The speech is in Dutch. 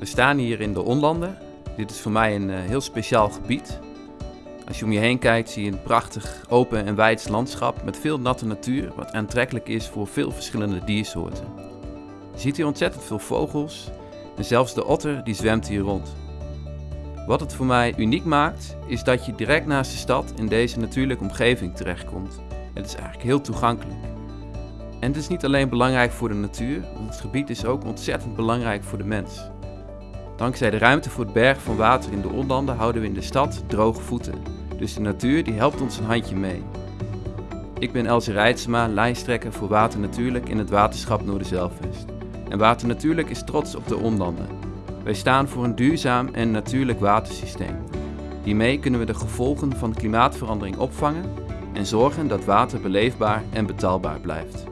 We staan hier in de Onlanden. Dit is voor mij een eh, heel speciaal gebied. Als je om je heen kijkt zie je een prachtig open en wijds landschap met veel natte natuur wat aantrekkelijk is voor veel verschillende diersoorten. Je ziet hier ontzettend veel vogels en zelfs de otter die zwemt hier rond. Wat het voor mij uniek maakt is dat je direct naast de stad in deze natuurlijke omgeving terechtkomt. Het is eigenlijk heel toegankelijk. En het is niet alleen belangrijk voor de natuur, want het gebied is ook ontzettend belangrijk voor de mens. Dankzij de ruimte voor het bergen van water in de onlanden houden we in de stad droge voeten. Dus de natuur die helpt ons een handje mee. Ik ben Elsie Rijtsema, lijsttrekker voor Water Natuurlijk in het waterschap Noorderzelvest. En Water Natuurlijk is trots op de onlanden. Wij staan voor een duurzaam en natuurlijk watersysteem. Hiermee kunnen we de gevolgen van klimaatverandering opvangen en zorgen dat water beleefbaar en betaalbaar blijft.